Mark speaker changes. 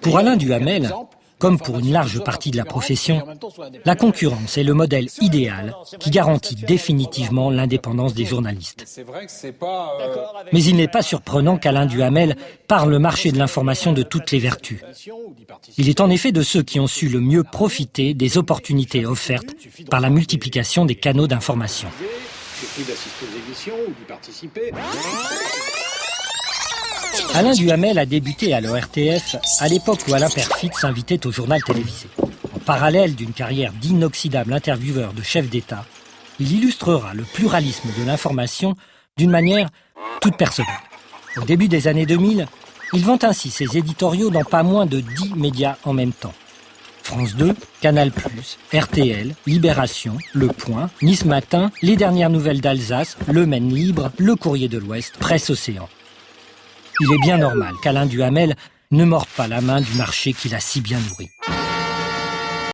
Speaker 1: Pour Alain Duhamel, comme pour une large partie de la profession, la concurrence est le modèle idéal qui garantit définitivement l'indépendance des journalistes. Mais il n'est pas surprenant qu'Alain Duhamel parle le marché de l'information de toutes les vertus. Il est en effet de ceux qui ont su le mieux profiter des opportunités offertes par la multiplication des canaux d'information. Alain Duhamel a débuté à l'ORTF à l'époque où Alain Perfit s'invitait au journal télévisé. En parallèle d'une carrière d'inoxydable intervieweur de chef d'État, il illustrera le pluralisme de l'information d'une manière toute personnelle. Au début des années 2000, il vend ainsi ses éditoriaux dans pas moins de 10 médias en même temps. France 2, Canal+, RTL, Libération, Le Point, Nice Matin, Les Dernières Nouvelles d'Alsace, Le Maine Libre, Le Courrier de l'Ouest, Presse Océan. Il est bien normal qu'Alain Duhamel ne morde pas la main du marché qu'il a si bien nourri.